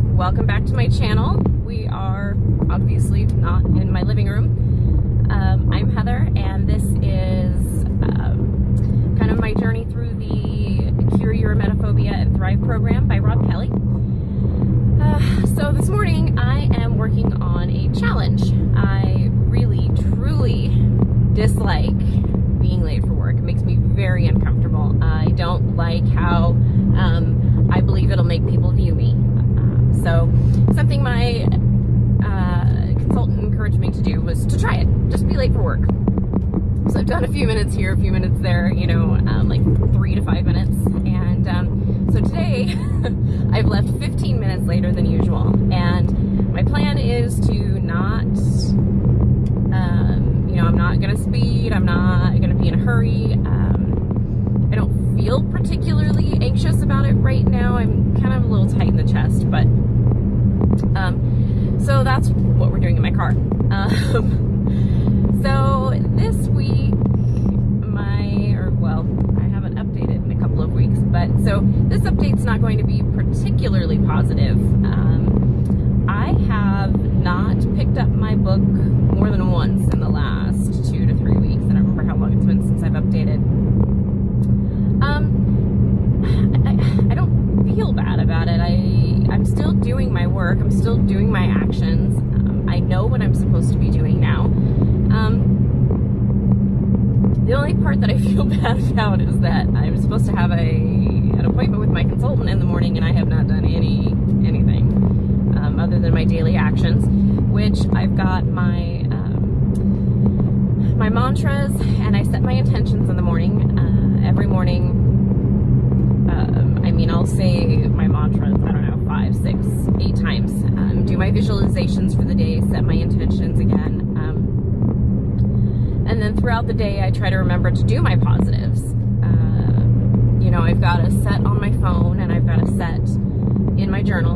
welcome back to my channel. We are obviously not in my living room. Um, I'm Heather and this is um, kind of my journey through the Cure Your Emetophobia and Thrive program by Rob Kelly. Uh, so this morning I am working on a challenge. I really, truly dislike being late for work. It makes me very uncomfortable. I don't like how um, I believe it'll make people view me. So something my uh, consultant encouraged me to do was to try it. Just be late for work. So I've done a few minutes here, a few minutes there, you know, um, like three to five minutes. And um, so today I've left 15 minutes later than usual. And my plan is to not, um, you know, I'm not going to speed. I'm not going to be in a hurry. Um, I don't feel particularly anxious about it right now. I'm kind of a little tight in the chest, but um, so that's what we're doing in my car. So this week, my, or well, I haven't updated in a couple of weeks, but so this update's not going to be particularly positive. Um, I have not picked up my book more than once in the last two to three weeks. I don't remember how long it's been since I've updated. Um, I, I don't feel bad about it. I I'm still doing my work. I'm still doing my actions. Um, I know what I'm supposed to be doing now. Um, the only part that I feel bad about is that I'm supposed to have a an appointment with my consultant in the morning, and I have not done any anything um, other than my daily actions, which I've got my um, my mantras, and I set my intentions in the morning. Uh, every morning, um, I mean, I'll say my mantras. I don't know five, six, eight times. Um, do my visualizations for the day, set my intentions again. And then throughout the day, I try to remember to do my positives. Uh, you know, I've got a set on my phone and I've got a set in my journal.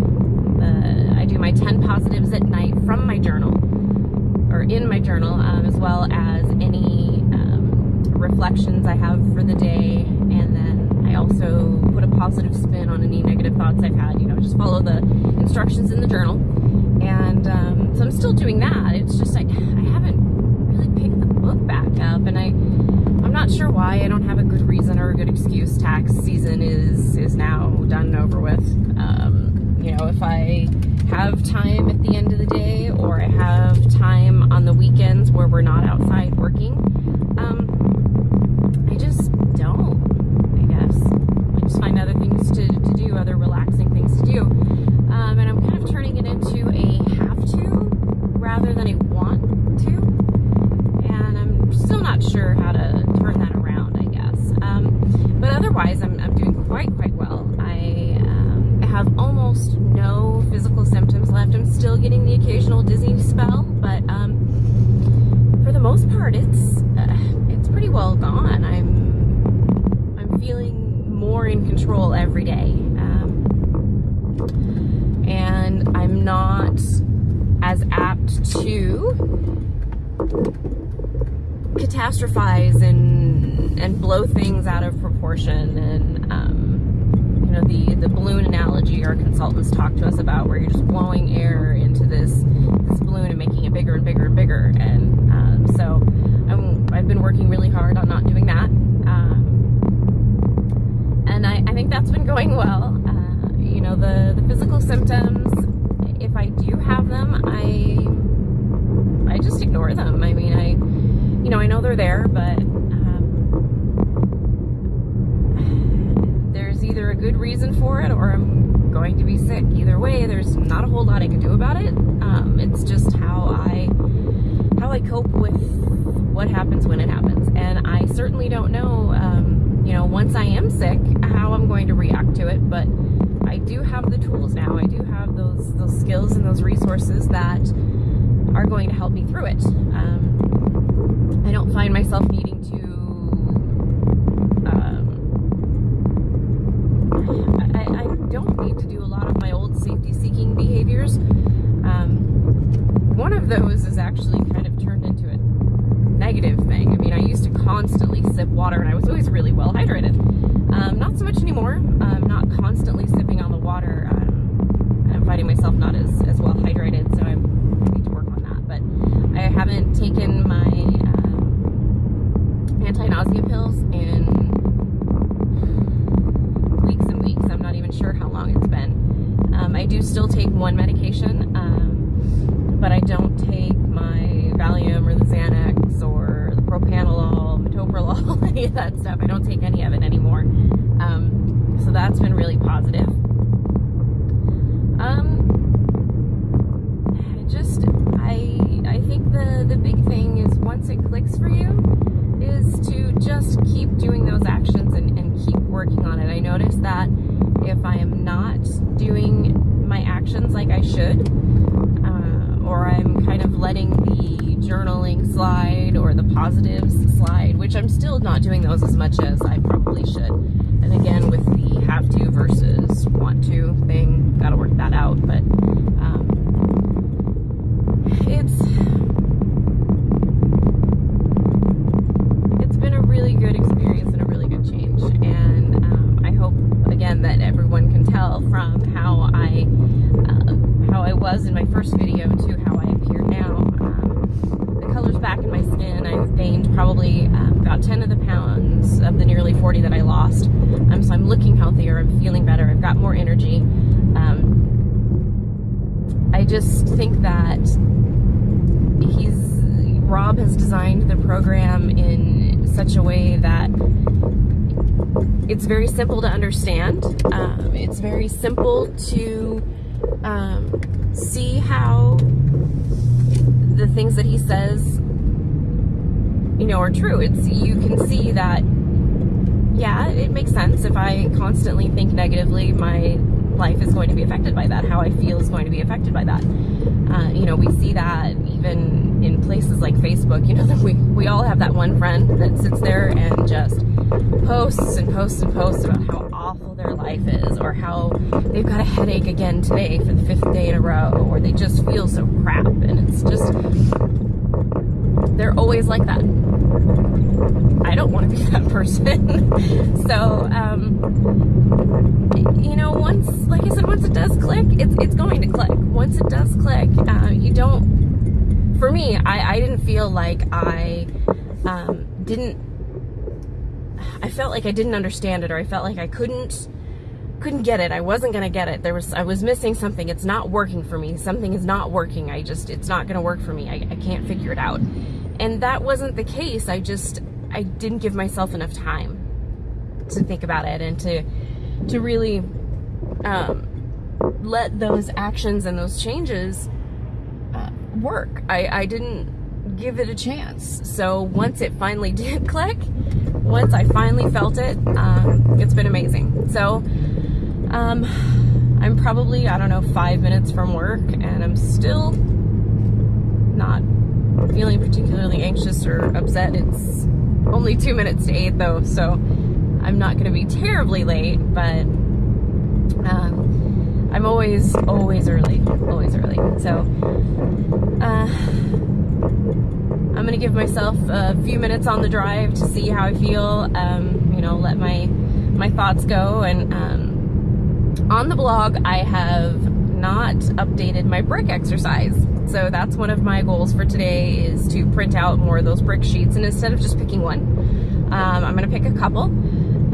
Uh, I do my 10 positives at night from my journal or in my journal, um, as well as any um, reflections I have for the day and then I also put a positive spin on any negative thoughts I've had, you know, just follow the instructions in the journal. And um, so I'm still doing that. It's just like I haven't really picked the book back up and I I'm not sure why. I don't have a good reason or a good excuse. Tax season is is now done and over with. Um, you know, if I have time at the end of the day or I have time on the weekends where we're not outside working, um, I just don't I guess. I just find other things to, to do, other relaxing things to do. Um, and I'm kind of turning it into a have to rather than a it's uh, it's pretty well gone. I'm I'm feeling more in control every day. Um, and I'm not as apt to catastrophize and and blow things out of proportion and um, you know the the balloon analogy our consultants talk to us about where you're just blowing air into this this balloon and making it bigger and bigger and bigger and um, so I'm, I've been working really hard on not doing that and I, I think that's been going well. Uh, you know, the, the physical symptoms, if I do have them, I I just ignore them. I mean, I, you know, I know they're there, but um, there's either a good reason for it or I'm going to be sick. Either way, there's not a whole lot I can do about it. Um, it's just how I how I cope with what happens when it happens, and I certainly don't know. Um, you know, once I am sick, how I'm going to react to it. But I do have the tools now. I do have those those skills and those resources that are going to help me through it. Um, I don't find myself needing to. Um, I, don't need to do a lot of my old safety-seeking behaviors. Um, one of those is actually kind of turned into a negative thing. I mean, I used to constantly sip water and I was always really well hydrated. Um, not so much anymore. I'm not constantly sipping on the water. Um, Finding myself not as, as well hydrated, so I'm, I need to work on that. But I haven't taken my um, anti-nausea pills in weeks and weeks. I'm not even sure how long it's been. Um, I do still take one medication, um, but I don't take my Valium or the Xanax or the propanolol, metoprolol, any of that stuff. I don't take any of it anymore. Um, so that's been really positive. Um, just I I think the the big thing is once it clicks for you is to just keep doing those actions and, and keep working on it. I notice that if I am not doing my actions like I should, uh, or I'm kind of letting the journaling slide or the positives slide, which I'm still not doing those as much as I probably should. And again, with the have to versus want to thing, gotta work that out. But um, it's it's looking healthier. I'm feeling better. I've got more energy. Um, I just think that he's Rob has designed the program in such a way that it's very simple to understand. Um, it's very simple to um, see how the things that he says, you know, are true. It's you can see that. Yeah, it makes sense. If I constantly think negatively, my life is going to be affected by that. How I feel is going to be affected by that. Uh, you know, we see that even in places like Facebook. You know, we we all have that one friend that sits there and just posts and posts and posts about how awful their life is, or how they've got a headache again today for the fifth day in a row, or they just feel so crap, and it's just they're always like that. I don't want to be that person. so, um, you know, once, like I said, once it does click, it's, it's going to click. Once it does click, uh, you don't, for me, I, I didn't feel like I um, didn't, I felt like I didn't understand it or I felt like I couldn't, couldn't get it. I wasn't going to get it. There was, I was missing something. It's not working for me. Something is not working. I just, it's not going to work for me. I, I can't figure it out. And that wasn't the case. I just, I didn't give myself enough time to think about it and to, to really um, let those actions and those changes uh, work. I, I didn't give it a chance. So once it finally did click, once I finally felt it, um, it's been amazing. So um, I'm probably, I don't know, five minutes from work and I'm still feeling particularly anxious or upset. It's only two minutes to eight though, so I'm not gonna be terribly late, but um, I'm always, always early, always early. So uh, I'm gonna give myself a few minutes on the drive to see how I feel, um, you know, let my, my thoughts go. And um, on the blog, I have not updated my brick exercise. So that's one of my goals for today is to print out more of those brick sheets and instead of just picking one, um, I'm gonna pick a couple.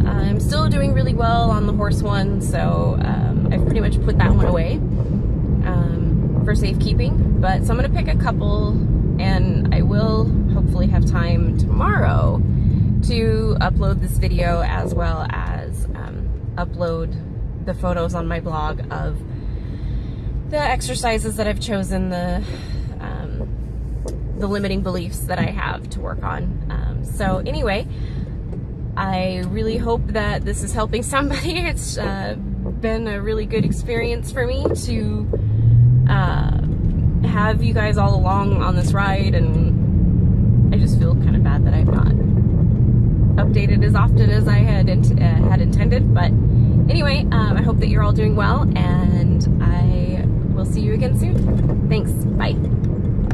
I'm still doing really well on the horse one, so um, I've pretty much put that one away um, for safekeeping. But so I'm gonna pick a couple and I will hopefully have time tomorrow to upload this video as well as um, upload the photos on my blog of the exercises that I've chosen, the um, the limiting beliefs that I have to work on. Um, so anyway, I really hope that this is helping somebody. It's uh, been a really good experience for me to uh, have you guys all along on this ride, and I just feel kind of bad that I've not updated as often as I had uh, had intended. But anyway, um, I hope that you're all doing well, and I will see you again soon. Thanks. Bye.